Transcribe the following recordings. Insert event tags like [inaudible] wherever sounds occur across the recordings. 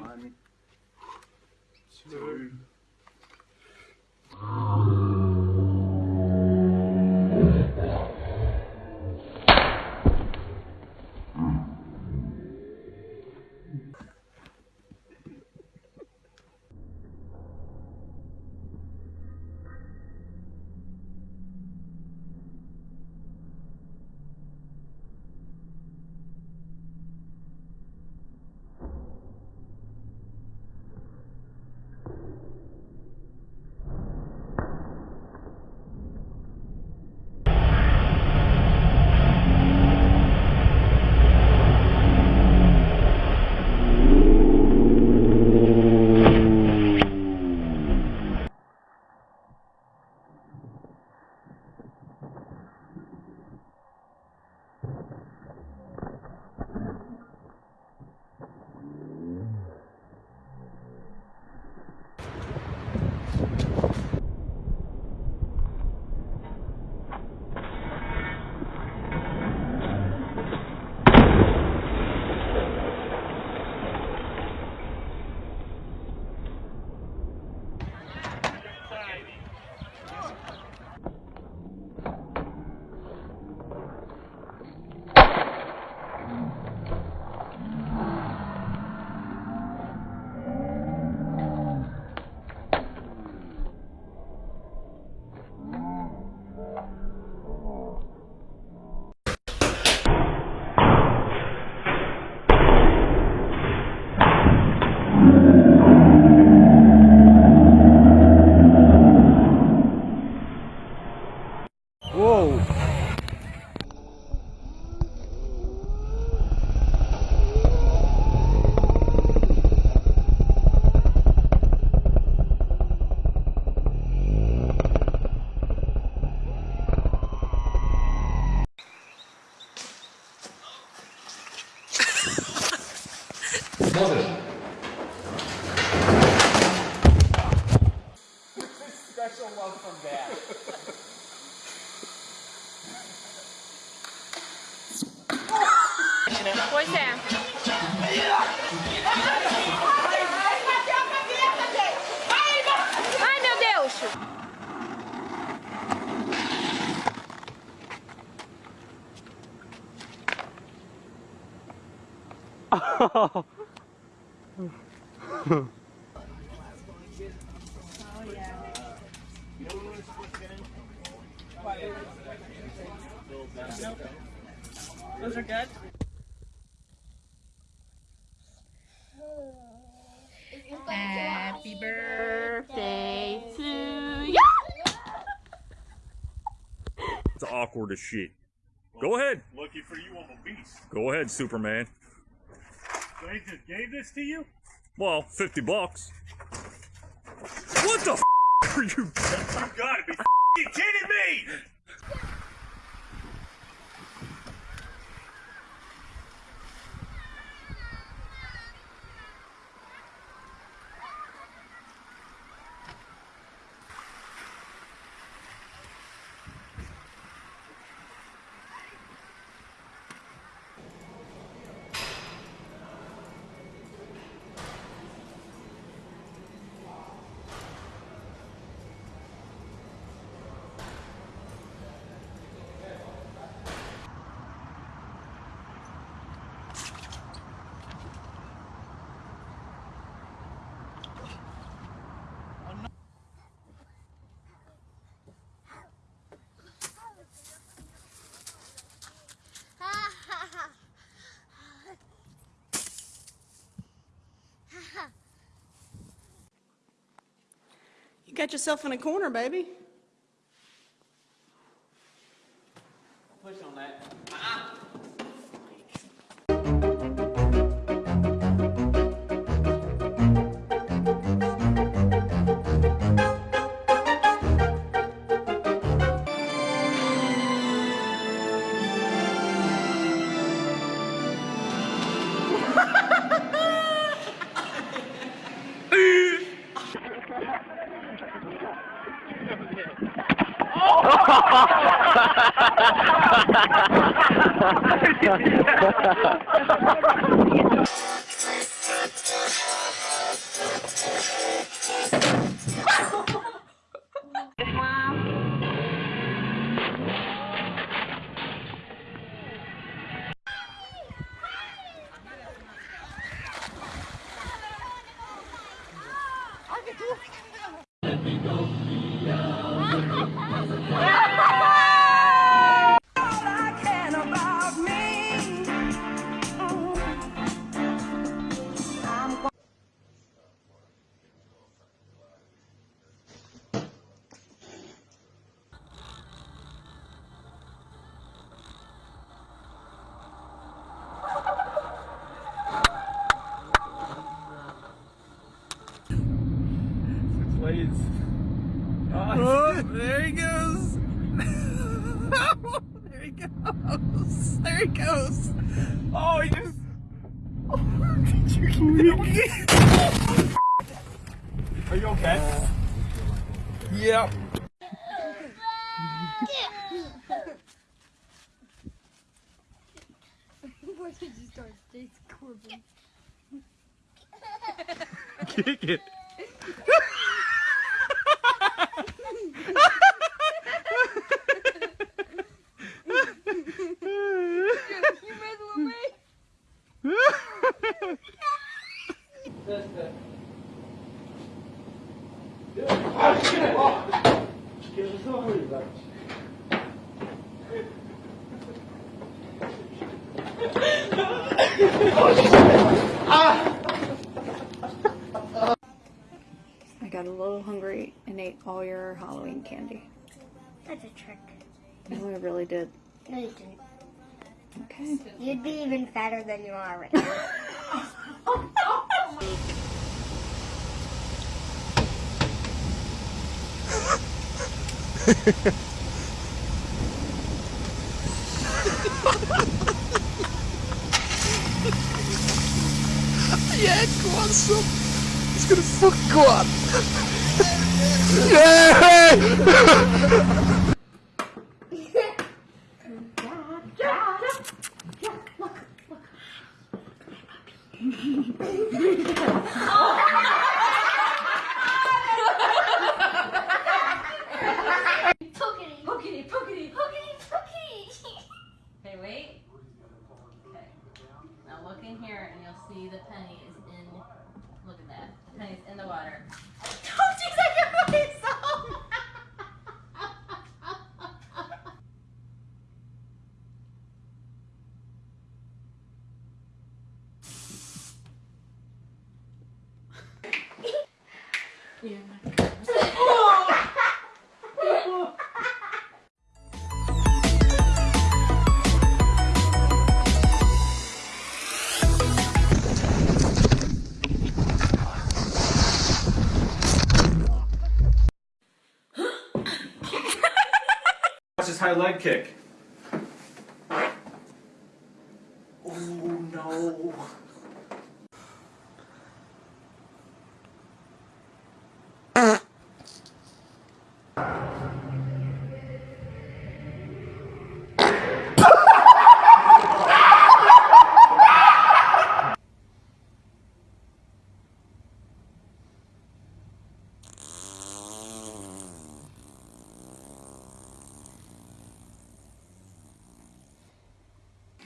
One, two. Pois é. Ai, meu Deus! Those are good. Awkward as shit. Go ahead. Lucky for you, I'm a beast. Go ahead, Superman. They just gave this to you? Well, 50 bucks. What the f are you? You gotta be kidding me! Got yourself in a corner, baby. Oh! [laughs] [laughs] Please. [laughs] Are you okay? Yep. Why did you start States Corbin? Kick it. You made the way. I got a little hungry and ate all your Halloween candy. That's a trick. No, I really did. No, you didn't. Okay. You'd be even fatter than you are right now. [laughs] Yeah, go on, son. He's gonna fucking go on. Yeah! [laughs] Watch his high leg kick. Oh no.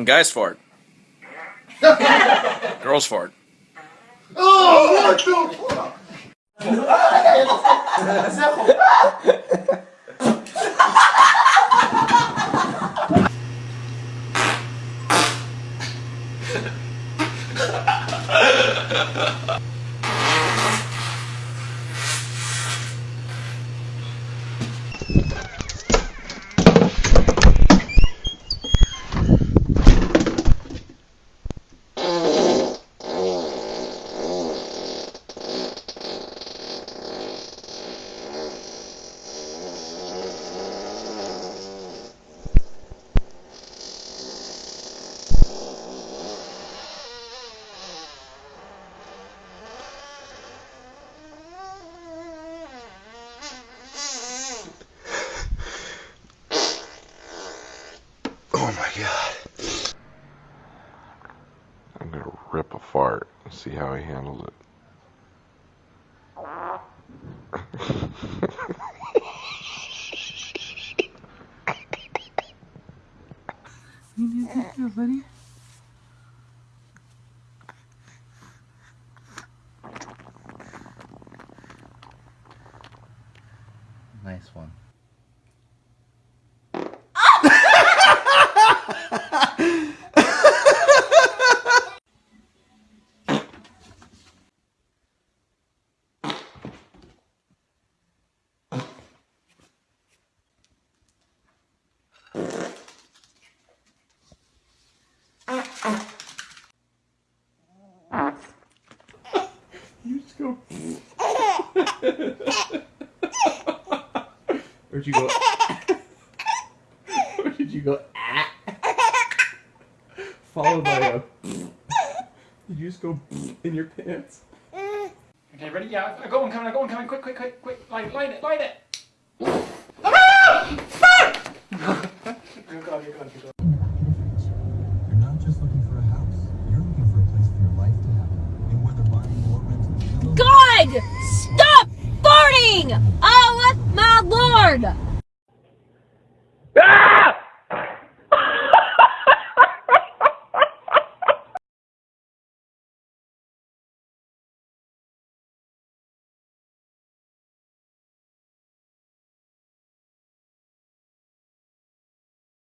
When guys fart. [laughs] Girls fart. Oh, what the fuck? Ha See how he handled it. Nice one. You just go. Where'd you go? [laughs] Where did you go? Ah. Followed by a. Did [laughs] you just go [laughs] in your pants? Okay, ready? Yeah, I got one coming. I got one coming. Quick, quick, quick, quick! Light it, light it, light it! You're gone, you're gone, you're gone. You're not just looking for a house. You're looking for a place for your life to happen. And whether buying or renting a villa God! Stop farting! Oh my lord!